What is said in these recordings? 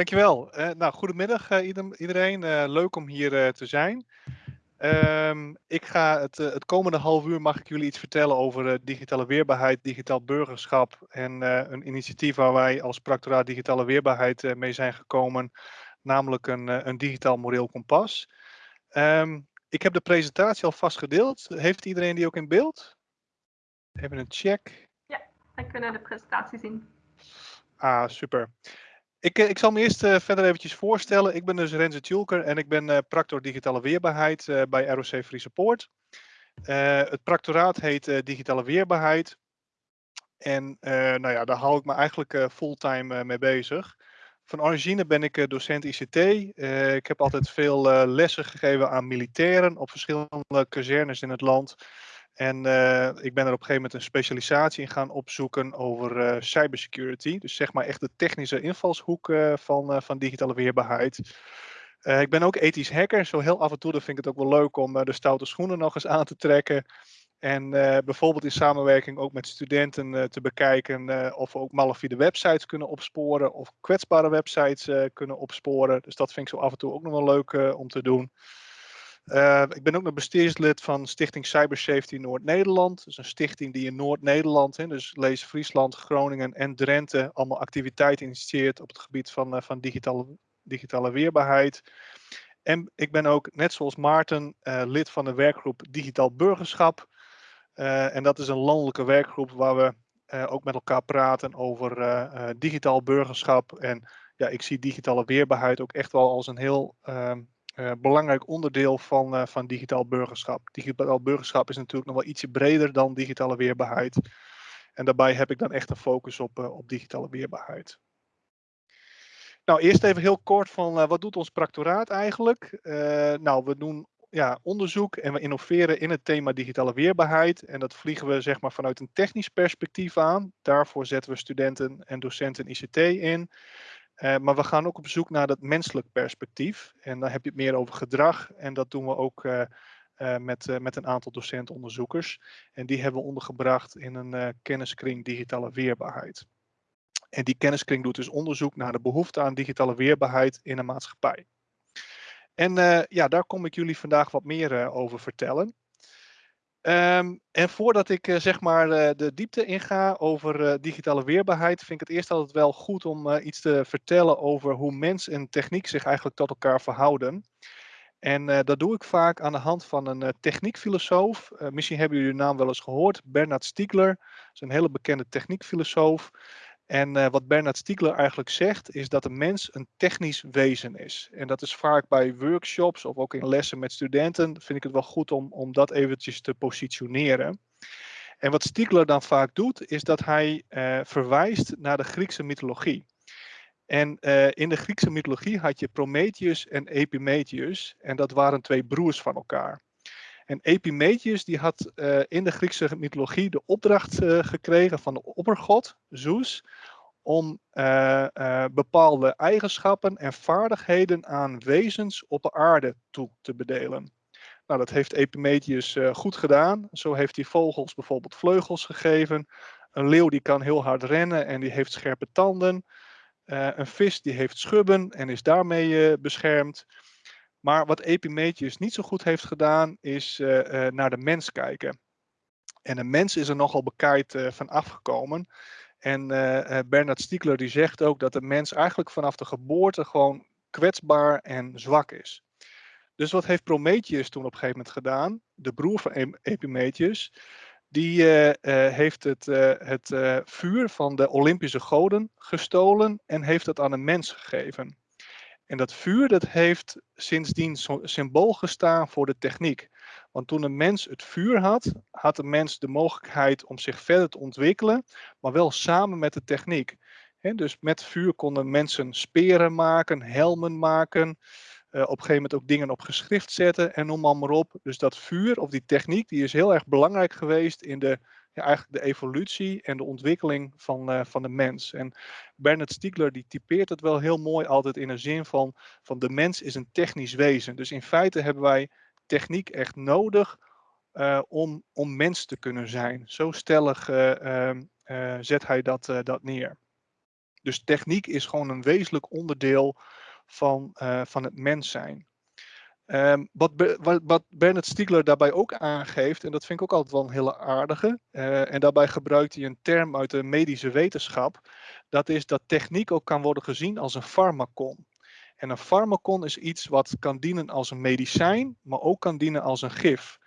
Dankjewel. Uh, nou, goedemiddag uh, iedereen. Uh, leuk om hier te zijn. Um, ik ga het, het, komende half uur mag ik jullie iets vertellen over digitale weerbaarheid, digitaal burgerschap en een initiatief waar wij als Practoraat Digitale Weerbaarheid mee zijn gekomen, namelijk een, een digitaal moreel kompas. Um, ik heb de presentatie al vast gedeeld. Heeft iedereen die ook in beeld? Even een check. Ja, wij kunnen de presentatie zien. Ah, super. Ik, eh, ik zal me eerst uh, verder eventjes voorstellen. Ik ben dus Renze Tjulker en ik ben uh, practor digitale weerbaarheid bij ROC Free Support. het practoraat heet digitale weerbaarheid. En nou ja, daar hou ik me eigenlijk fulltime mee bezig. Van origine ben ik docent ICT. ik heb altijd veel lessen gegeven aan militairen op verschillende kazernes in het land. En uh, ik ben er op een gegeven moment een specialisatie in gaan opzoeken over uh, cybersecurity. Dus zeg maar echt de technische invalshoek uh, van, van digitale weerbaarheid. ik ben ook ethisch hacker. Zo heel af en toe vind ik het ook wel leuk om de stoute schoenen nog eens aan te trekken. En bijvoorbeeld in samenwerking ook met studenten te bekijken of we ook malafide websites kunnen opsporen of kwetsbare websites kunnen opsporen. Dus dat vind ik zo af en toe ook nog wel leuk om te doen. Uh, ik ben ook nog bestuurslid van Stichting Cybersafety Noord-Nederland. Dus een stichting die in Noord-Nederland, dus lees Friesland, Groningen en Drenthe, allemaal activiteiten initieert op het gebied van, uh, van digitale, digitale weerbaarheid. En ik ben ook, net zoals Maarten, uh, lid van de werkgroep Digitaal Burgerschap. en dat is een landelijke werkgroep waar we ook met elkaar praten over digitaal burgerschap. En ja, ik zie digitale weerbaarheid ook echt wel als een heel ehm, uh, belangrijk onderdeel van, uh, van digitaal burgerschap. Digitaal burgerschap is natuurlijk nog wel ietsje breder dan digitale weerbaarheid. En daarbij heb ik dan echt een focus op, uh, op digitale weerbaarheid. Nou, eerst even heel kort van wat doet ons practoraat eigenlijk? nou, we doen ja, onderzoek en we innoveren in het thema digitale weerbaarheid. En dat vliegen we zeg maar vanuit een technisch perspectief aan. Daarvoor zetten we studenten en docenten ICT in. Uh, maar we gaan ook op zoek naar dat menselijk perspectief. En dan heb je het meer over gedrag. En dat doen we ook uh, uh, met, met een aantal docentonderzoekers. En die hebben we ondergebracht in een kenniskring digitale weerbaarheid. En die kenniskring doet dus onderzoek naar de behoefte aan digitale weerbaarheid in een maatschappij. En ja, daar kom ik jullie vandaag wat meer over vertellen. Um, en voordat ik uh, zeg maar uh, de diepte inga over uh, digitale weerbaarheid, vind ik het eerst altijd wel goed om iets te vertellen over hoe mens en techniek zich eigenlijk tot elkaar verhouden. En dat doe ik vaak aan de hand van een techniekfilosoof. misschien hebben jullie de naam wel eens gehoord, Bernard Stiegler. Is een hele bekende techniekfilosoof. En uh, wat Bernard Stiegler eigenlijk zegt, is dat een mens een technisch wezen is. En dat is vaak bij workshops of ook in lessen met studenten, vind ik het wel goed om, om dat eventjes te positioneren. En wat Stiegler dan vaak doet, is dat hij uh, verwijst naar de Griekse mythologie. En uh, in de Griekse mythologie had je Prometheus en Epimetheus. En dat waren twee broers van elkaar. En Epimetheus die had in de Griekse mythologie de opdracht gekregen van de oppergod Zeus om uh, bepaalde eigenschappen en vaardigheden aan wezens op de aarde toe te bedelen. Nou, dat heeft Epimetheus goed gedaan. Zo heeft hij vogels bijvoorbeeld vleugels gegeven. Een leeuw die kan heel hard rennen en die heeft scherpe tanden. een vis die heeft schubben en is daarmee beschermd. Maar wat Epimetheus niet zo goed heeft gedaan, is naar de mens kijken. En de mens is er nogal uh, van afgekomen. En Bernard Stiegler die zegt ook dat de mens eigenlijk vanaf de geboorte gewoon kwetsbaar en zwak is. Dus wat heeft Prometheus toen op een gegeven moment gedaan? De broer van Epimetheus. Die heeft het, het vuur van de Olympische goden gestolen en heeft het aan een mens gegeven. En dat vuur dat heeft sindsdien symbool gestaan voor de techniek. Want toen een mens het vuur had, had de mens de mogelijkheid om zich verder te ontwikkelen, maar wel samen met de techniek. dus met vuur konden mensen speren maken, helmen maken, uh, op een gegeven moment ook dingen op geschrift zetten en noem maar, op. Dus dat vuur of die techniek die is heel erg belangrijk geweest in de ja, eigenlijk de evolutie en de ontwikkeling van, uh, van de mens. En Bernard Stiegler die typeert het wel heel mooi altijd in een zin van, van de mens is een technisch wezen. Dus in feite hebben wij techniek echt nodig uh, om, om mens te kunnen zijn. Zo stellig uh, zet hij dat, dat neer. Dus techniek is gewoon een wezenlijk onderdeel van, van het mens zijn. Um, wat, wat, wat, Bernard Stiegler daarbij ook aangeeft, en dat vind ik ook altijd wel een hele aardige, en daarbij gebruikt hij een term uit de medische wetenschap, dat is dat techniek ook kan worden gezien als een farmacon. En een farmacon is iets wat kan dienen als een medicijn, maar ook kan dienen als een gif.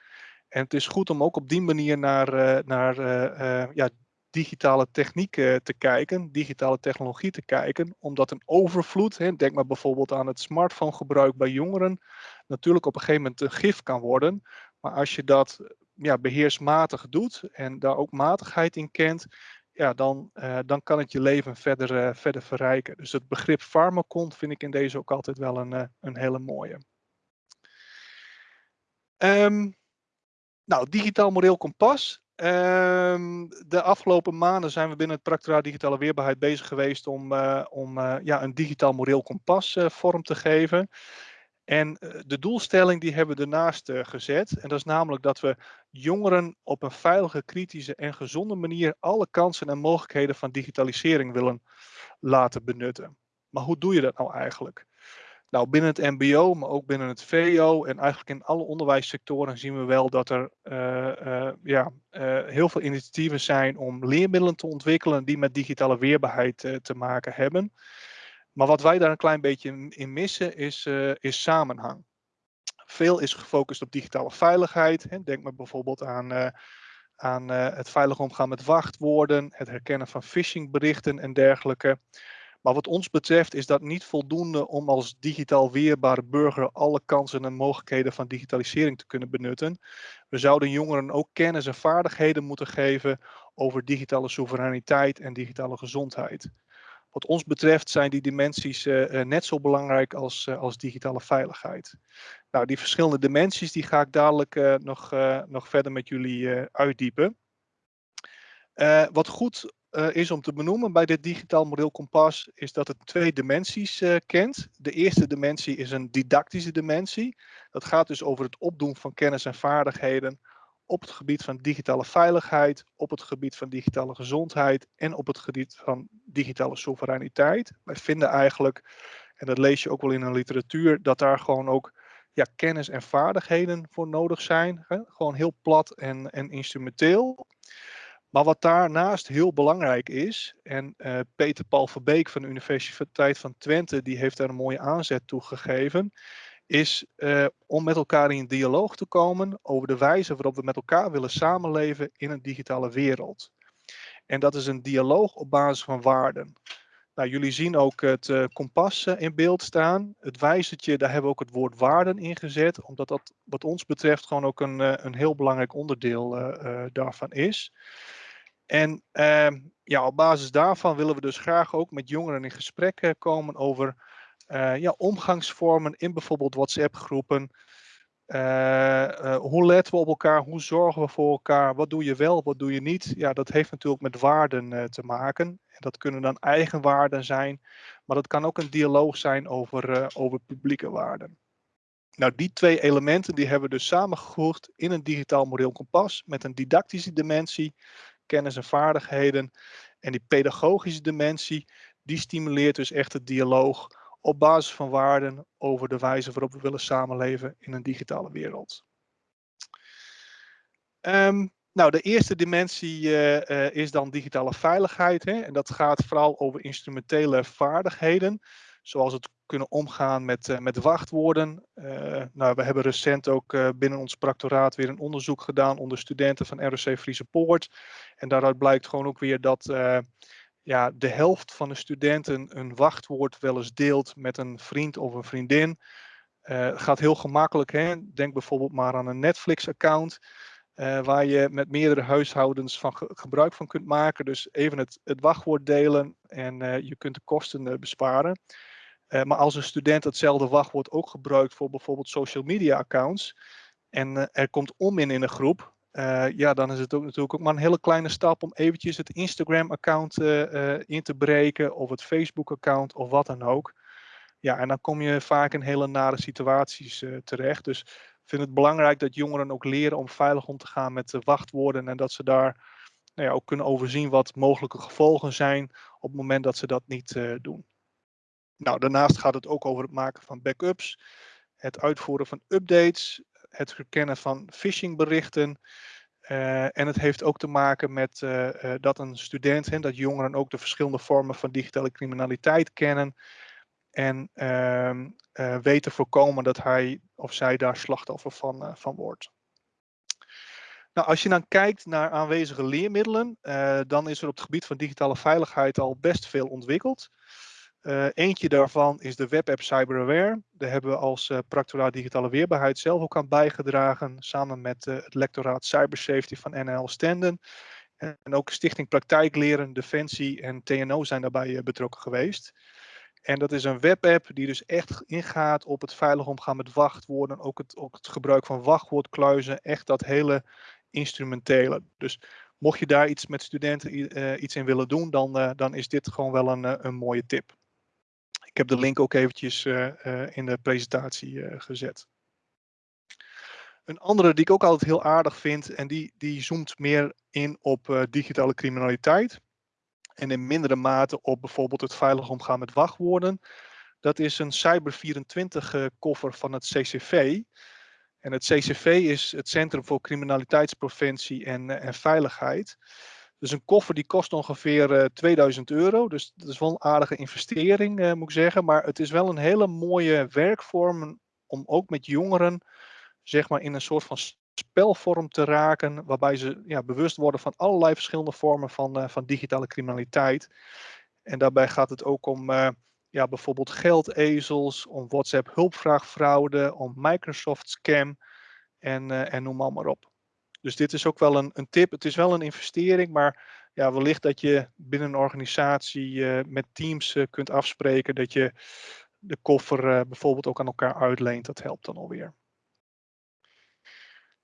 En het is goed om ook op die manier naar, uh, naar uh, ja, digitale techniek te kijken, digitale technologie te kijken, omdat een overvloed, hè, denk maar bijvoorbeeld aan het smartphone gebruik bij jongeren, natuurlijk op een gegeven moment een gif kan worden. Maar als je dat ja, beheersmatig doet en daar ook matigheid in kent, ja, dan, uh, dan kan het je leven verder, uh, verder verrijken. Dus het begrip farmacon vind ik in deze ook altijd wel een, uh, een hele mooie. Um, nou, digitaal moreel kompas. Um, de afgelopen maanden zijn we binnen het Practoraat Digitale Weerbaarheid bezig geweest om, om ja, een digitaal moreel kompas vorm te geven. En eh, de doelstelling die hebben we ernaast eh, gezet. En dat is namelijk dat we jongeren op een veilige, kritische en gezonde manier alle kansen en mogelijkheden van digitalisering willen laten benutten. Maar hoe doe je dat nou eigenlijk? Nou, binnen het MBO, maar ook binnen het VO en eigenlijk in alle onderwijssectoren zien we wel dat er uh, ja, heel veel initiatieven zijn om leermiddelen te ontwikkelen die met digitale weerbaarheid te maken hebben. Maar wat wij daar een klein beetje in, missen is, uh, is samenhang. Veel is gefocust op digitale veiligheid. Hè. Denk maar bijvoorbeeld aan, uh, aan uh, het veilig omgaan met wachtwoorden, het herkennen van phishingberichten en dergelijke. Maar wat ons betreft is dat niet voldoende om als digitaal weerbare burger alle kansen en mogelijkheden van digitalisering te kunnen benutten. We zouden jongeren ook kennis en vaardigheden moeten geven over digitale soevereiniteit en digitale gezondheid. Wat ons betreft zijn die dimensies uh, net zo belangrijk als, uh, als digitale veiligheid. Nou, die verschillende dimensies die ga ik dadelijk nog, nog verder met jullie uitdiepen. wat goed is om te benoemen bij dit digitaal model kompas is dat het twee dimensies kent. De eerste dimensie is een didactische dimensie. Dat gaat dus over het opdoen van kennis en vaardigheden op het gebied van digitale veiligheid, op het gebied van digitale gezondheid en op het gebied van digitale soevereiniteit. Wij vinden eigenlijk, en dat lees je ook wel in een literatuur, dat daar gewoon ook ja, kennis en vaardigheden voor nodig zijn. Gewoon heel plat en, en instrumenteel. Maar wat daarnaast heel belangrijk is, en uh, Peter Paul Verbeek van de Universiteit van Twente, die heeft daar een mooie aanzet toe gegeven, is uh, om met elkaar in dialoog te komen over de wijze waarop we met elkaar willen samenleven in een digitale wereld. En dat is een dialoog op basis van waarden. Nou, jullie zien ook het uh, kompas uh, in beeld staan. Het wijzertje, daar hebben we ook het woord waarden in gezet, omdat dat wat ons betreft gewoon ook een, een heel belangrijk onderdeel daarvan is. En ehm, ja, op basis daarvan willen we dus graag ook met jongeren in gesprek komen over uh, ja, omgangsvormen in bijvoorbeeld WhatsApp-groepen. Uh, uh, hoe letten we op elkaar? Hoe zorgen we voor elkaar? Wat doe je wel, wat doe je niet? Ja, dat heeft natuurlijk met waarden te maken. En dat kunnen dan eigen waarden zijn, maar dat kan ook een dialoog zijn over, over publieke waarden. Nou, die twee elementen die hebben we dus samengevoegd in een digitaal moreel kompas met een didactische dimensie, kennis en vaardigheden. En die pedagogische dimensie, die stimuleert dus echt het dialoog op basis van waarden over de wijze waarop we willen samenleven in een digitale wereld. Um, nou, de eerste dimensie uh, uh, is dan digitale veiligheid. Hè? En dat gaat vooral over instrumentele vaardigheden, zoals het kunnen omgaan met, uh, met wachtwoorden. nou, we hebben recent ook binnen ons practoraat weer een onderzoek gedaan onder studenten van ROC Friese Poort. En daaruit blijkt gewoon ook weer dat ja, de helft van de studenten een wachtwoord wel eens deelt met een vriend of een vriendin. Uh, gaat heel gemakkelijk. Hè? Denk bijvoorbeeld maar aan een Netflix-account. Uh, waar je met meerdere huishoudens van ge gebruik van kunt maken. Dus even het, het wachtwoord delen en uh, je kunt de kosten besparen. maar als een student hetzelfde wachtwoord ook gebruikt voor bijvoorbeeld social media accounts. En er komt om in in een groep, uh, ja, dan is het ook natuurlijk ook maar een hele kleine stap om eventjes het Instagram-account uh, in te breken of het Facebook-account of wat dan ook. Ja, en dan kom je vaak in hele nare situaties terecht. Dus ik vind het belangrijk dat jongeren ook leren om veilig om te gaan met de wachtwoorden en dat ze daar nou ja, ook kunnen overzien wat mogelijke gevolgen zijn op het moment dat ze dat niet doen. Nou, daarnaast gaat het ook over het maken van backups, het uitvoeren van updates, het herkennen van phishingberichten. Uh, en het heeft ook te maken met uh, uh, dat een student, dat jongeren ook de verschillende vormen van digitale criminaliteit kennen. En ehm, weten voorkomen dat hij of zij daar slachtoffer van, van wordt. Nou, als je dan kijkt naar aanwezige leermiddelen, dan is er op het gebied van digitale veiligheid al best veel ontwikkeld. Uh, eentje daarvan is de webapp CyberAware. Daar hebben we als uh, Practoraat Digitale Weerbaarheid zelf ook aan bijgedragen. Samen met uh, het lectoraat Cybersafety van NL Stenden. En, en ook Stichting Praktijkleren, Defensie en TNO zijn daarbij betrokken geweest. En dat is een webapp die dus echt ingaat op het veilig omgaan met wachtwoorden. Ook het, ook het gebruik van wachtwoordkluizen. Echt dat hele instrumentele. Dus mocht je daar iets met studenten iets in willen doen, dan, dan is dit gewoon wel een, een mooie tip. Ik heb de link ook eventjes eh, eh, in de presentatie eh, gezet. Een andere die ik ook altijd heel aardig vind en die, die zoomt meer in op digitale criminaliteit. En in mindere mate op bijvoorbeeld het veilig omgaan met wachtwoorden. Dat is een Cyber24 koffer van het CCV. En het CCV is het Centrum voor Criminaliteitspreventie en, en Veiligheid. Dus een koffer die kost ongeveer uh, eh, 2000 euro. Dus dat is wel een aardige investering, uh, moet ik zeggen. Maar het is wel een hele mooie werkvorm om ook met jongeren, zeg maar, in een soort van spelvorm te raken. Waarbij ze ja, bewust worden van allerlei verschillende vormen van, uh, van digitale criminaliteit. En daarbij gaat het ook om ja, bijvoorbeeld geldezels, om WhatsApp hulpvraagfraude, om Microsoft scam en, en noem maar op. Dus dit is ook wel een, een tip. Het is wel een investering, maar ja, wellicht dat je binnen een organisatie uh, met teams uh, kunt afspreken dat je de koffer uh, bijvoorbeeld ook aan elkaar uitleent. Dat helpt dan alweer.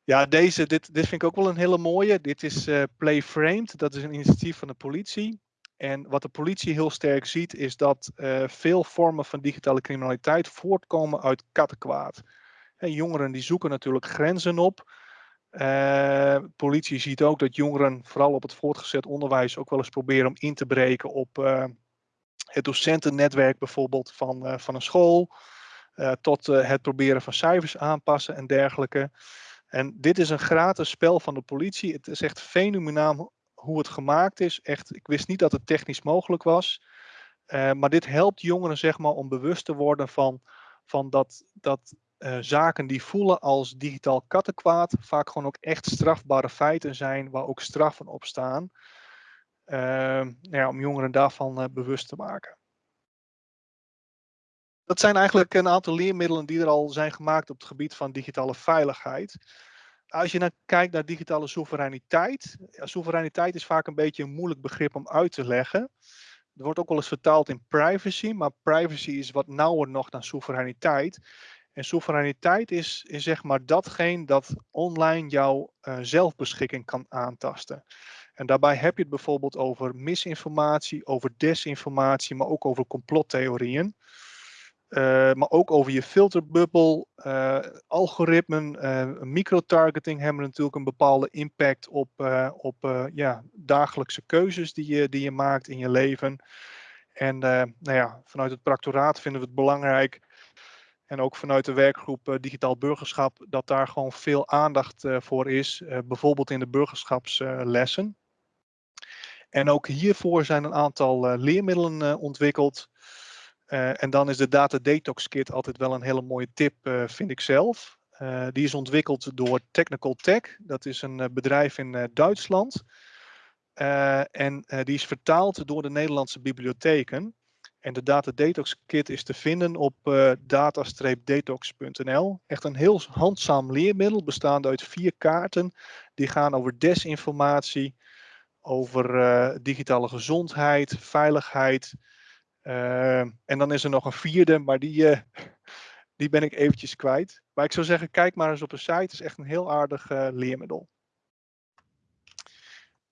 Ja, deze, dit, dit vind ik ook wel een hele mooie. Dit is Play Framed. Dat is een initiatief van de politie. En wat de politie heel sterk ziet is dat veel vormen van digitale criminaliteit voortkomen uit kattenkwaad. En jongeren die zoeken natuurlijk grenzen op. Uh, politie ziet ook dat jongeren, vooral op het voortgezet onderwijs, ook wel eens proberen om in te breken op uh, het docentennetwerk bijvoorbeeld van, uh, van een school. tot het proberen van cijfers aanpassen en dergelijke. En dit is een gratis spel van de politie. Het is echt fenomenaal hoe het gemaakt is. Echt, ik wist niet dat het technisch mogelijk was. maar dit helpt jongeren zeg maar, om bewust te worden van, van dat, dat uh, zaken die voelen als digitaal kattenkwaad vaak gewoon ook echt strafbare feiten zijn waar ook straffen op staan. Uh, nou ja, om jongeren daarvan uh, bewust te maken. Dat zijn eigenlijk een aantal leermiddelen die er al zijn gemaakt op het gebied van digitale veiligheid. Als je naar kijkt naar digitale soevereiniteit. Ja, soevereiniteit is vaak een beetje een moeilijk begrip om uit te leggen. Er wordt ook wel eens vertaald in privacy, maar privacy is wat nauwer nog dan soevereiniteit. En soevereiniteit is, is zeg maar datgene dat online jouw uh, zelfbeschikking kan aantasten. En daarbij heb je het bijvoorbeeld over misinformatie, over desinformatie, maar ook over complottheorieën. Uh, maar ook over je filterbubbel, uh, algoritmen, uh, microtargeting hebben natuurlijk een bepaalde impact op, op ja, dagelijkse keuzes die je, die je maakt in je leven. En nou ja, vanuit het practoraat vinden we het belangrijk en ook vanuit de werkgroep uh, Digitaal Burgerschap, dat daar gewoon veel aandacht uh, voor is, uh, bijvoorbeeld in de burgerschapslessen. en ook hiervoor zijn een aantal leermiddelen ontwikkeld. en dan is de Data Detox Kit altijd wel een hele mooie tip, vind ik zelf. die is ontwikkeld door Technical Tech, dat is een bedrijf in Duitsland. en die is vertaald door de Nederlandse bibliotheken. En de Data Detox Kit is te vinden op uh, data-detox.nl. Echt een heel handzaam leermiddel bestaande uit vier kaarten. Die gaan over desinformatie, over uh, digitale gezondheid, veiligheid. Uh, en dan is er nog een vierde, maar die, die ben ik eventjes kwijt. Maar ik zou zeggen, kijk maar eens op de site. Het is echt een heel aardig leermiddel.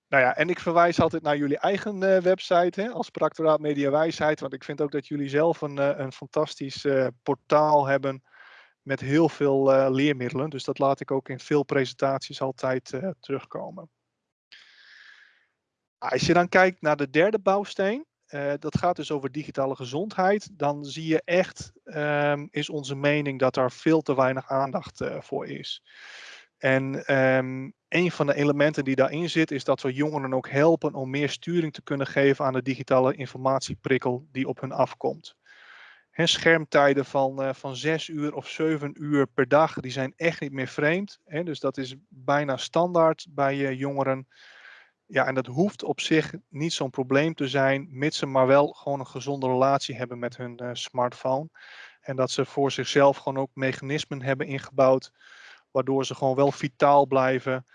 Nou ja, en ik verwijs altijd naar jullie eigen uh, website hè, als Practoraat Media Wijsheid. Want ik vind ook dat jullie zelf een, uh, een fantastisch uh, portaal hebben met heel veel leermiddelen. Dus dat laat ik ook in veel presentaties altijd terugkomen. Als je dan kijkt naar de derde bouwsteen, dat gaat dus over digitale gezondheid, dan zie je echt, um, is onze mening dat er veel te weinig aandacht voor is. En um, een van de elementen die daarin zit, is dat we jongeren ook helpen om meer sturing te kunnen geven aan de digitale informatieprikkel die op hun afkomt. He, schermtijden van, uh, van zes uur of zeven uur per dag, die zijn echt niet meer vreemd. He, dus dat is bijna standaard bij uh, jongeren. Ja, en dat hoeft op zich niet zo'n probleem te zijn, mits ze maar wel gewoon een gezonde relatie hebben met hun uh, smartphone. En dat ze voor zichzelf gewoon ook mechanismen hebben ingebouwd, waardoor ze gewoon wel vitaal blijven,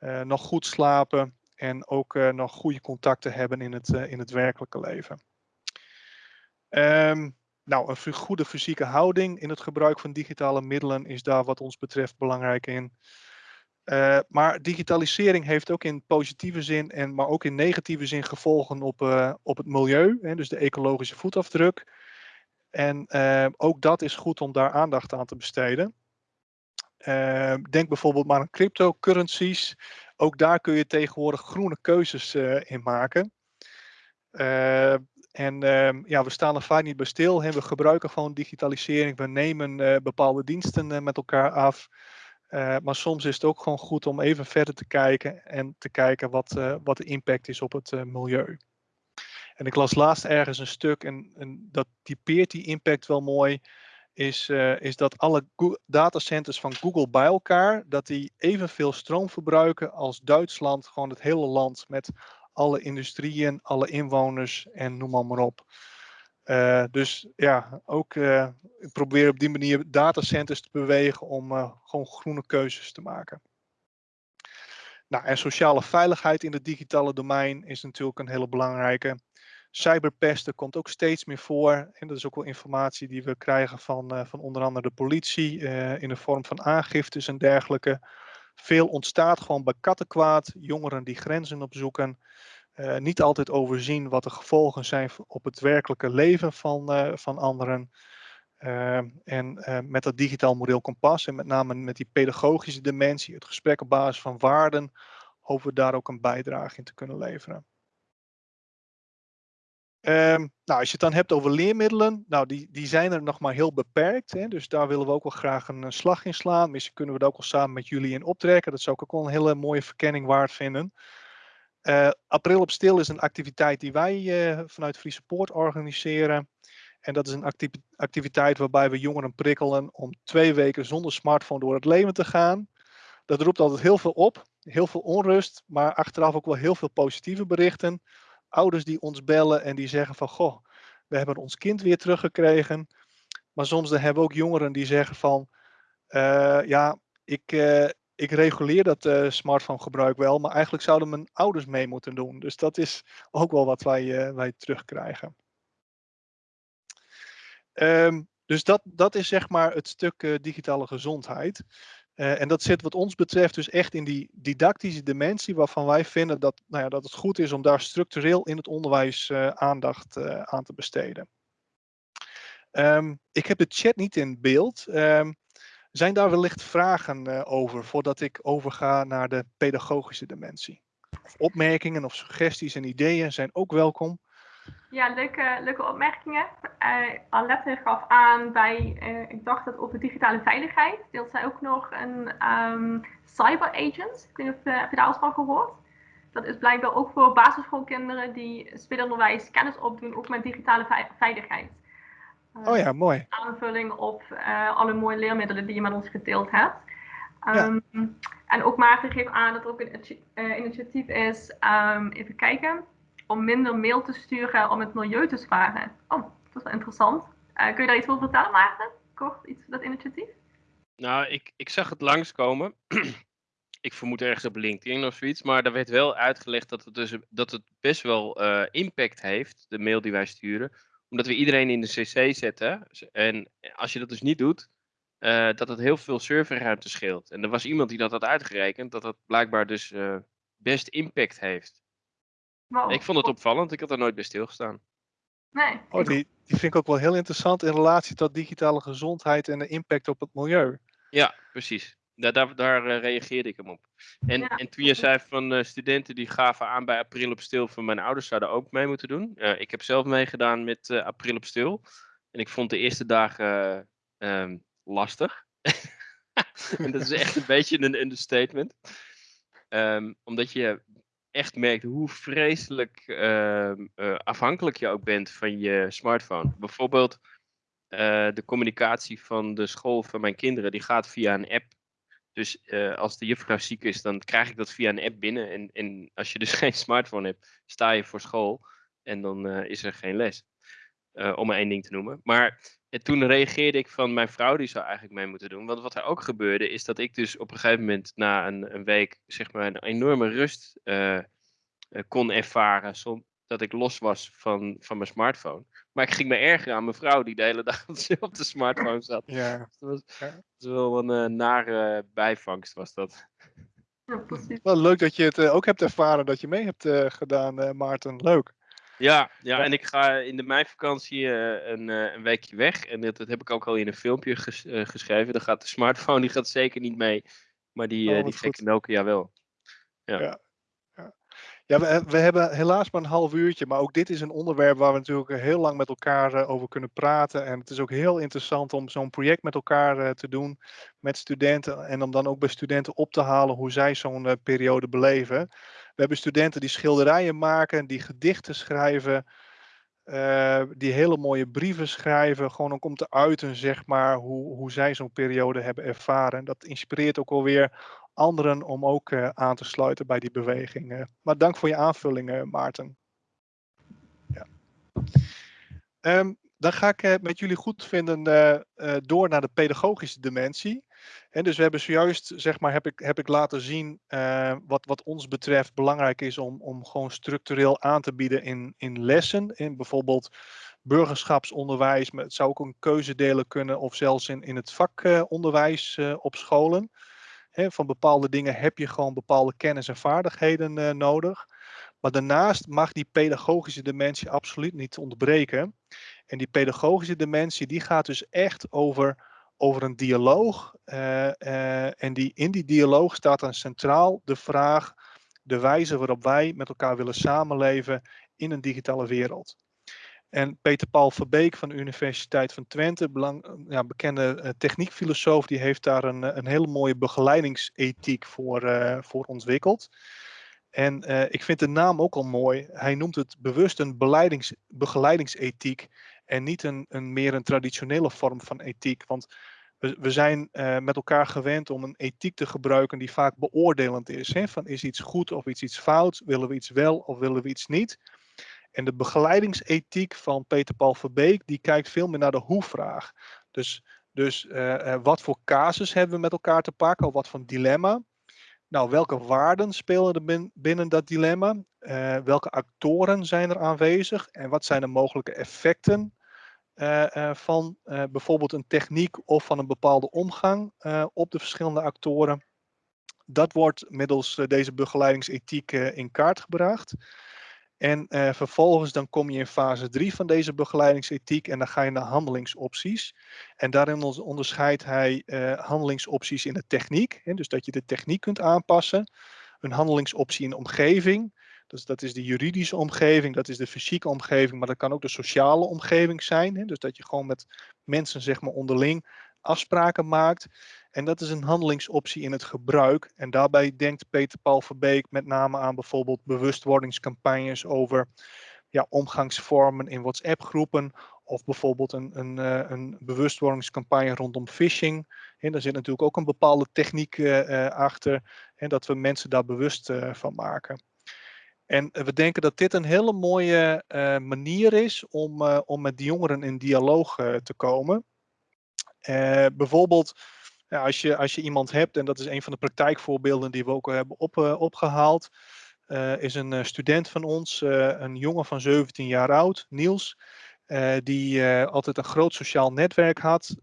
uh, nog goed slapen en ook uh, nog goede contacten hebben in het, in het werkelijke leven. Um, nou, een goede fysieke houding in het gebruik van digitale middelen is daar wat ons betreft belangrijk in. Maar digitalisering heeft ook in positieve zin, en, maar ook in negatieve zin gevolgen op, op het milieu, hè, dus de ecologische voetafdruk. En uh, ook dat is goed om daar aandacht aan te besteden. Denk bijvoorbeeld maar aan cryptocurrencies. Ook daar kun je tegenwoordig groene keuzes in maken. en ja, we staan er vaak niet bij stil. We gebruiken gewoon digitalisering. We nemen bepaalde diensten met elkaar af. Maar soms is het ook gewoon goed om even verder te kijken en te kijken wat, wat de impact is op het milieu. En ik las laatst ergens een stuk en, en dat typeert die impact wel mooi. Is, is dat alle datacenters van Google bij elkaar, dat die evenveel stroom verbruiken als Duitsland, gewoon het hele land met alle industrieën, alle inwoners en noem maar, op. Uh, dus ja, ook uh, probeer op die manier datacenters te bewegen om gewoon groene keuzes te maken. Nou, en sociale veiligheid in het digitale domein is natuurlijk een hele belangrijke. Cyberpesten komt ook steeds meer voor. En dat is ook wel informatie die we krijgen van, van onder andere de politie in de vorm van aangiftes en dergelijke. Veel ontstaat gewoon bij kattenkwaad, jongeren die grenzen opzoeken. Uh, niet altijd overzien wat de gevolgen zijn op het werkelijke leven van, van anderen. Uh, en met dat digitaal model kompas en met name met die pedagogische dimensie, het gesprek op basis van waarden, hopen we daar ook een bijdrage in te kunnen leveren. Um, nou, als je het dan hebt over leermiddelen, nou, die, die zijn er nog maar heel beperkt. Hè, dus daar willen we ook wel graag een, slag in slaan. Misschien kunnen we dat ook wel samen met jullie in optrekken. Dat zou ik ook wel een hele mooie verkenning waard vinden. Uh, April op Stil is een activiteit die wij uh, vanuit Friese Poort organiseren. En dat is een activiteit waarbij we jongeren prikkelen om twee weken zonder smartphone door het leven te gaan. Dat roept altijd heel veel op, heel veel onrust, maar achteraf ook wel heel veel positieve berichten. Ouders die ons bellen en die zeggen van, goh, we hebben ons kind weer teruggekregen. Maar soms dan hebben we ook jongeren die zeggen van, uh, ja, ik, ik reguleer dat uh, smartphone gebruik wel, maar eigenlijk zouden mijn ouders mee moeten doen. Dus dat is ook wel wat wij, wij terugkrijgen. Um, dus dat, dat is zeg maar het stuk digitale gezondheid. En dat zit wat ons betreft dus echt in die didactische dimensie waarvan wij vinden dat, nou ja, dat het goed is om daar structureel in het onderwijs aandacht aan te besteden. Um, ik heb de chat niet in beeld. Um, zijn daar wellicht vragen over voordat ik overga naar de pedagogische dimensie? Opmerkingen of suggesties en ideeën zijn ook welkom. Ja, leuke, leuke opmerkingen. Uh, Alette gaf aan bij, uh, ik dacht dat over digitale veiligheid, deelt zij ook nog een um, cyber agent. Ik weet niet of uh, heb je daar al van gehoord? Dat is blijkbaar ook voor basisschoolkinderen die speelonderwijs kennis opdoen, ook met digitale veiligheid. Oh ja, mooi. Aanvulling op alle mooie leermiddelen die je met ons gedeeld hebt. Um, ja. En ook Maarten geeft aan dat er ook een initiatief is, um, even kijken, om minder mail te sturen om het milieu te sparen. Oh, dat is wel interessant. Uh, kun je daar iets over vertellen, Maarten? Kort, iets dat initiatief? Nou, ik, ik zag het langskomen. ik vermoed ergens op LinkedIn of zoiets. Maar daar werd wel uitgelegd dat het, dus, dat het best wel uh, impact heeft, de mail die wij sturen omdat we iedereen in de CC zetten. En als je dat dus niet doet, uh, dat het heel veel serverruimte scheelt. En er was iemand die dat had uitgerekend, dat dat blijkbaar dus best impact heeft. Wow. Ik vond het opvallend, ik had er nooit bij stilgestaan. Nee. Oh, die, die vind ik ook wel heel interessant in relatie tot digitale gezondheid en de impact op het milieu. Ja, precies. daar, daar, daar eh, reageerde ik hem op. En, Ja, en toen je zei van eh, studenten die gaven aan bij April op Stil van mijn ouders zouden ook mee moeten doen. Eh, ik heb zelf meegedaan met eh, April op Stil. En ik vond de eerste dagen eh, ehm, lastig. en dat is echt een beetje een understatement. Ehm, omdat je echt merkt hoe vreselijk ehm, eh, afhankelijk je ook bent van je smartphone. Bijvoorbeeld eh, de communicatie van de school van mijn kinderen, die gaat via een app. Dus eh, als de juffrouw ziek is, dan krijg ik dat via een app binnen. En, en als je dus geen smartphone hebt, sta je voor school en dan is er geen les. Om maar één ding te noemen. Maar eh, toen reageerde ik van mijn vrouw, die zou eigenlijk mee moeten doen. Want wat er ook gebeurde, is dat ik dus op een gegeven moment na een, een week, zeg maar, een enorme rust eh, eh, kon ervaren. Som, dat ik los was van, van mijn smartphone. Maar ik ging me ergeren aan mijn vrouw, die de hele dag op de smartphone zat. Ja, Dat was, Ja. dat was wel een eh, nare bijvangst, was dat. Ja, precies. wel leuk dat je het ook hebt ervaren dat je mee hebt eh, gedaan, eh, Maarten. Leuk. Ja, ja, Ja. en ik ga in de meivakantie eh, een, eh, een weekje weg. En dat, dat heb ik ook al in een filmpje ges- eh, geschreven. Dan gaat de smartphone die gaat zeker niet mee. Maar die, Oh, die gekke Nokia wel. Ja, we, we hebben helaas maar een half uurtje, maar ook dit is een onderwerp waar we natuurlijk heel lang met elkaar over kunnen praten. En het is ook heel interessant om zo'n project met elkaar te doen met studenten en om dan ook bij studenten op te halen hoe zij zo'n periode beleven. We hebben studenten die schilderijen maken, die gedichten schrijven, eh, die hele mooie brieven schrijven, gewoon ook om te uiten, zeg maar, hoe, hoe zij zo'n periode hebben ervaren. Dat inspireert ook alweer anderen om ook eh, aan te sluiten bij die beweging. eh. maar dank voor je aanvulling, eh, Maarten. Ja. Ehm, dan ga ik met jullie goed vinden door naar de pedagogische dimensie. En dus we hebben zojuist, zeg maar, heb ik, heb ik laten zien eh, wat, wat ons betreft belangrijk is om, om gewoon structureel aan te bieden in, in lessen. In bijvoorbeeld burgerschapsonderwijs, maar het zou ook een keuzedelen kunnen of zelfs in, in het vakonderwijs eh, op scholen. Van bepaalde dingen heb je gewoon bepaalde kennis en vaardigheden eh, nodig. Maar daarnaast mag die pedagogische dimensie absoluut niet ontbreken. En die pedagogische dimensie die gaat dus echt over, over een dialoog. eh, eh, en die, in die dialoog staat dan centraal de vraag, de wijze waarop wij met elkaar willen samenleven in een digitale wereld. En Peter Paul Verbeek van de Universiteit van Twente, ja, bekende eh, techniekfilosoof, die heeft daar een, een hele mooie begeleidingsethiek voor, voor ontwikkeld. En ik vind de naam ook al mooi. Hij noemt het bewust een begeleidingsethiek en niet een, een meer een traditionele vorm van ethiek. Want we, we zijn eh, met elkaar gewend om een ethiek te gebruiken die vaak beoordelend is. Hè? Van is iets goed of iets, iets fout? Willen we iets wel of willen we iets niet? En de begeleidingsethiek van Peter Paul Verbeek, die kijkt veel meer naar de hoe-vraag. Dus, dus eh, eh, wat voor casus hebben we met elkaar te pakken, of wat voor dilemma? Nou, welke waarden spelen er bin- binnen dat dilemma? Welke actoren zijn er aanwezig? En wat zijn de mogelijke effecten van eh, bijvoorbeeld een techniek of van een bepaalde omgang eh, op de verschillende actoren? Dat wordt middels eh, deze begeleidingsethiek eh, in kaart gebracht. En eh, vervolgens dan kom je in fase 3 van deze begeleidingsethiek en dan ga je naar handelingsopties. En daarin on- onderscheidt hij eh, handelingsopties in de techniek, hè, dus dat je de techniek kunt aanpassen. Een handelingsoptie in de omgeving, dus dat is de juridische omgeving, dat is de fysieke omgeving, maar dat kan ook de sociale omgeving zijn. Hè, dus dat je gewoon met mensen zeg maar onderling afspraken maakt. En dat is een handelingsoptie in het gebruik. En daarbij denkt Peter Paul Verbeek met name aan bijvoorbeeld bewustwordingscampagnes over ja, omgangsvormen in WhatsApp-groepen. Of bijvoorbeeld een, een, eh, een bewustwordingscampagne rondom phishing. En daar zit natuurlijk ook een bepaalde techniek eh, eh, achter. En dat we mensen daar bewust van maken. En eh, we denken dat dit een hele mooie eh, manier is om, eh, om met die jongeren in dialoog te komen. Bijvoorbeeld als, je, als je iemand hebt, en dat is een van de praktijkvoorbeelden die we ook hebben op, eh, opgehaald, eh, is een student van ons, een jongen van 17 jaar oud, Niels, die altijd een groot sociaal netwerk had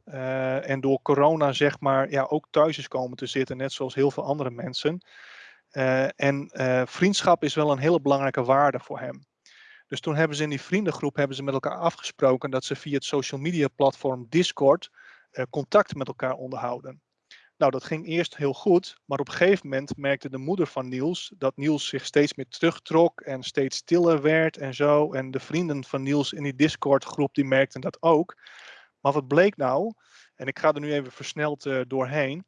en door corona zeg maar ja, ook thuis is komen te zitten, net zoals heel veel andere mensen. Eh, en eh, vriendschap is wel een hele belangrijke waarde voor hem. Dus toen hebben ze in die vriendengroep hebben ze met elkaar afgesproken dat ze via het social media platform Discord eh, contact met elkaar onderhouden. Nou, dat ging eerst heel goed, maar op een gegeven moment merkte de moeder van Niels dat Niels zich steeds meer terugtrok en steeds stiller werd en zo. En de vrienden van Niels in die Discord-groep die merkten dat ook. Maar wat bleek nou, en ik ga er nu even versneld doorheen.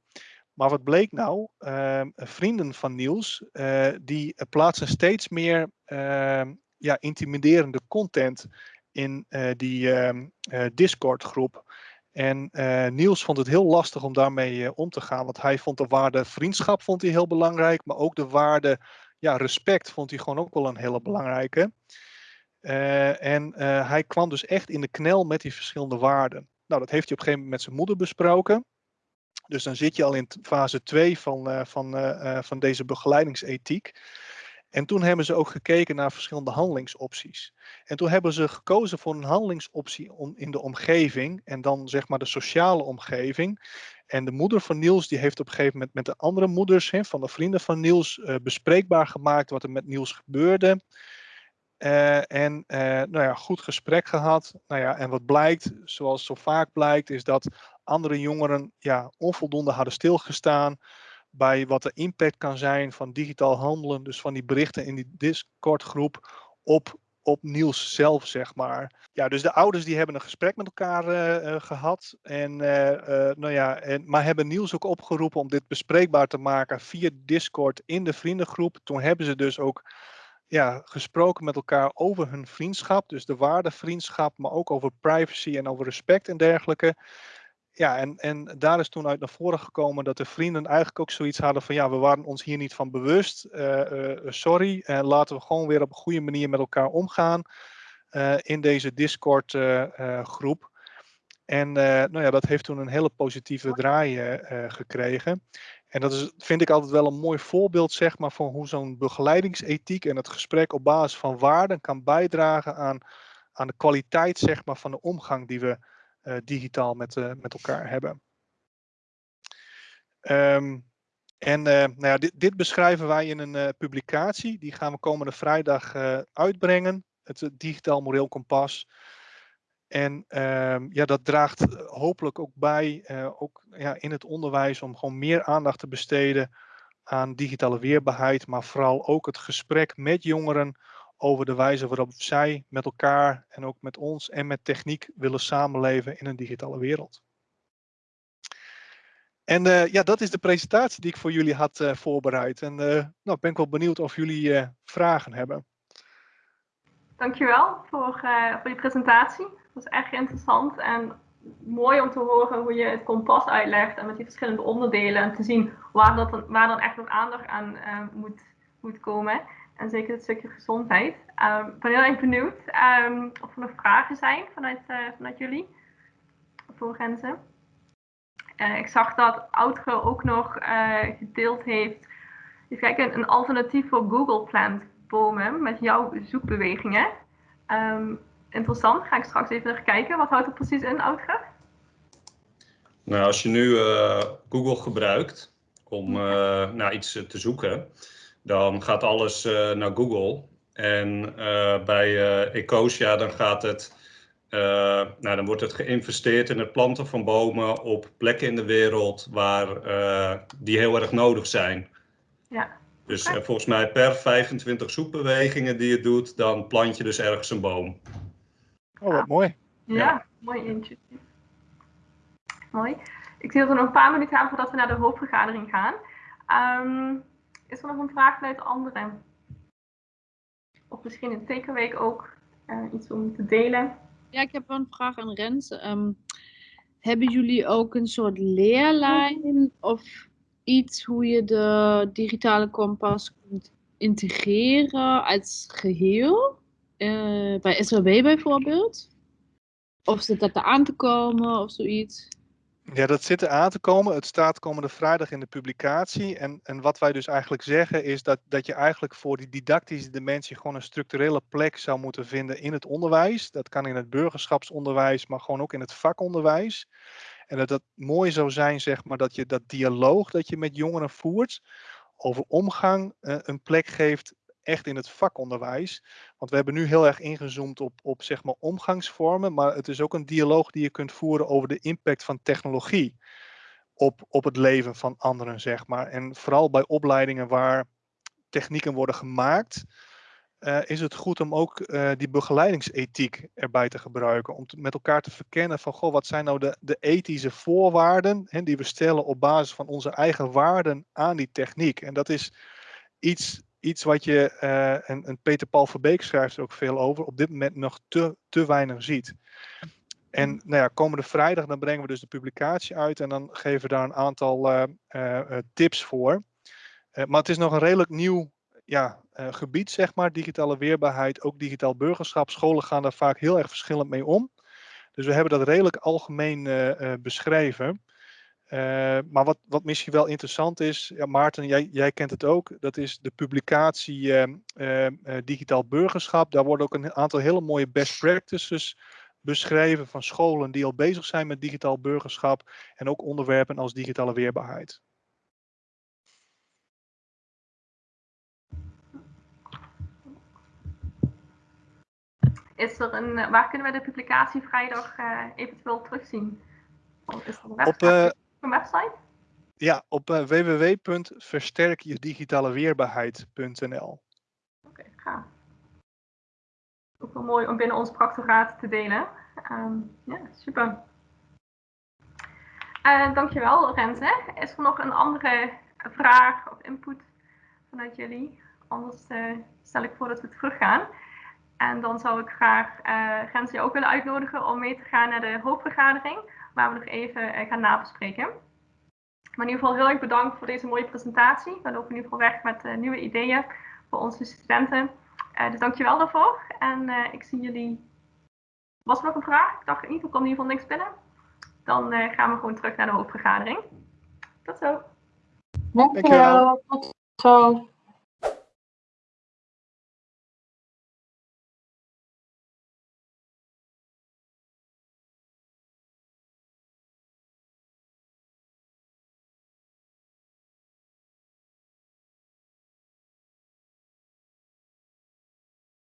Maar wat bleek nou? Uh, vrienden van Niels, uh, die plaatsen steeds meer ehm, ja, intimiderende content in eh, die ehm, Discord groep. En Niels vond het heel lastig om daarmee om te gaan. Want hij vond de waarde vriendschap vond hij heel belangrijk. Maar ook de waarde ja, respect vond hij gewoon ook wel een hele belangrijke. en hij kwam dus echt in de knel met die verschillende waarden. Nou, dat heeft hij op een gegeven moment met zijn moeder besproken. Dus dan zit je al in fase 2 van, uh, van, uh, van deze begeleidingsethiek. En toen hebben ze ook gekeken naar verschillende handelingsopties. En toen hebben ze gekozen voor een handelingsoptie om, in de omgeving en dan zeg maar de sociale omgeving. En de moeder van Niels die heeft op een gegeven moment met de andere moeders van de vrienden van Niels bespreekbaar gemaakt wat er met Niels gebeurde. En nou ja, goed gesprek gehad. Nou ja, en wat blijkt, zoals zo vaak blijkt, is dat andere jongeren ja, onvoldoende hadden stilgestaan bij wat de impact kan zijn van digitaal handelen, dus van die berichten in die Discord-groep op, op Niels zelf, zeg maar. Ja, dus de ouders die hebben een gesprek met elkaar uh, uh, gehad. En, uh, nou ja, en, maar hebben Niels ook opgeroepen om dit bespreekbaar te maken via Discord in de vriendengroep. Toen hebben ze dus ook ja, gesproken met elkaar over hun vriendschap. Dus de waarde vriendschap, maar ook over privacy en over respect en dergelijke ja, en, en daar is toen uit naar voren gekomen dat de vrienden eigenlijk ook zoiets hadden van ja, we waren ons hier niet van bewust. Uh, uh, sorry, en laten we gewoon weer op een goede manier met elkaar omgaan in deze Discord groep. En nou ja, dat heeft toen een hele positieve draai gekregen. En dat is, vind ik altijd wel een mooi voorbeeld zeg maar, van hoe zo'n begeleidingsethiek en het gesprek op basis van waarden kan bijdragen aan, aan de kwaliteit zeg maar, van de omgang die we digitaal met, uh, met elkaar hebben. Um, en uh, nou ja, dit, dit, beschrijven wij in een publicatie. Die gaan we komende vrijdag uitbrengen. Het Digitaal Moreel Kompas. En um, ja, dat draagt hopelijk ook bij, ook ja, in het onderwijs, om gewoon meer aandacht te besteden aan digitale weerbaarheid. Maar vooral ook het gesprek met jongeren over de wijze waarop zij met elkaar en ook met ons en met techniek willen samenleven in een digitale wereld. En uh, ja, dat is de presentatie die ik voor jullie had uh, voorbereid. En uh, nou, ben ik wel benieuwd of jullie vragen hebben. Dankjewel voor, voor die presentatie. Het was echt interessant en mooi om te horen hoe je het kompas uitlegt en met die verschillende onderdelen en te zien waar, dat dan, waar dan echt nog aandacht aan moet, moet komen. En zeker het stukje gezondheid. Um, ik ben heel erg benieuwd um, of er nog vragen zijn vanuit, uh, vanuit jullie voor Renze. Uh, ik zag dat Outro ook nog uh, gedeeld heeft even kijken, een alternatief voor Google Plant bomen met jouw zoekbewegingen. Um, interessant, ga ik straks even naar kijken. Wat houdt het precies in, Outro? Nou, als je nu Google gebruikt om naar iets te zoeken, dan gaat alles uh, naar Google. En uh, bij uh, Ecosia dan gaat het, nou, dan wordt het geïnvesteerd in het planten van bomen op plekken in de wereld waar die heel erg nodig zijn. Ja. Dus volgens mij per 25 zoekbewegingen die je doet, dan plant je dus ergens een boom. Oh, wat mooi. Ja, ja. mooi intuïtief. Mooi. Ik zie dat er nog een paar minuten aan voordat we naar de hoofdvergadering gaan. Um, is er nog een vraag vanuit anderen? Of misschien in tekenweek ook uh, iets om te delen? Ja, ik heb wel een vraag aan Rens. Um, hebben jullie ook een soort leerlijn of iets hoe je de digitale kompas kunt integreren als geheel? Uh, bij SLB bijvoorbeeld? Of zit dat er aan te komen of zoiets? Ja, dat zit er aan te komen. Het staat komende vrijdag in de publicatie. En, en wat wij dus eigenlijk zeggen is dat, dat je eigenlijk voor die didactische dimensie gewoon een structurele plek zou moeten vinden in het onderwijs. Dat kan in het burgerschapsonderwijs, maar gewoon ook in het vakonderwijs. En dat het mooi zou zijn, zeg maar, dat je dat dialoog dat je met jongeren voert over omgang uh, een plek geeft echt in het vakonderwijs. Want we hebben nu heel erg ingezoomd op, op zeg maar omgangsvormen, maar het is ook een dialoog die je kunt voeren over de impact van technologie op, op het leven van anderen, zeg maar. En vooral bij opleidingen waar technieken worden gemaakt, eh, is het goed om ook eh, die begeleidingsethiek erbij te gebruiken. Om met elkaar te verkennen van, goh, wat zijn nou de, de ethische voorwaarden hè, die we stellen op basis van onze eigen waarden aan die techniek. En dat is iets, iets wat je, eh, en, en Peter Paul Verbeek schrijft er ook veel over, op dit moment nog te, te weinig ziet. En nou ja, komende vrijdag dan brengen we dus de publicatie uit en dan geven we daar een aantal eh, eh, tips voor. Maar het is nog een redelijk nieuw ja, gebied, zeg maar, digitale weerbaarheid, ook digitaal burgerschap. Scholen gaan daar vaak heel erg verschillend mee om. Dus we hebben dat redelijk algemeen beschreven. Eh, maar wat, wat misschien wel interessant is, ja, Maarten, jij, jij kent het ook, dat is de publicatie eh, eh, Digitaal Burgerschap. Daar worden ook een aantal hele mooie best practices beschreven van scholen die al bezig zijn met digitaal burgerschap en ook onderwerpen als digitale weerbaarheid. Is er een, waar kunnen we de publicatie vrijdag eventueel terugzien? Er Op? Een website? ja, op eh, www.versterkjedigitaleweerbaarheid.nl. Oké, gaaf. Ook wel mooi om binnen ons practoraat te delen. Ehm, ja, super. Eh dankjewel, Renze. Is er nog een andere vraag of input vanuit jullie? Anders eh, stel ik voor dat we teruggaan. En dan zou ik graag eh Renze ook willen uitnodigen om mee te gaan naar de hoofdvergadering, waar we nog even eh, gaan nabespreken. Maar in ieder geval heel erg bedankt voor deze mooie presentatie. We lopen in ieder geval weg met eh, nieuwe ideeën voor onze studenten. Eh, dus dankjewel daarvoor. En eh, ik zie jullie. Was er nog een vraag? Ik dacht in ieder geval, komt in ieder geval niks binnen. Dan eh, gaan we gewoon terug naar de hoofdvergadering. Tot zo. Dankjewel. Tot zo.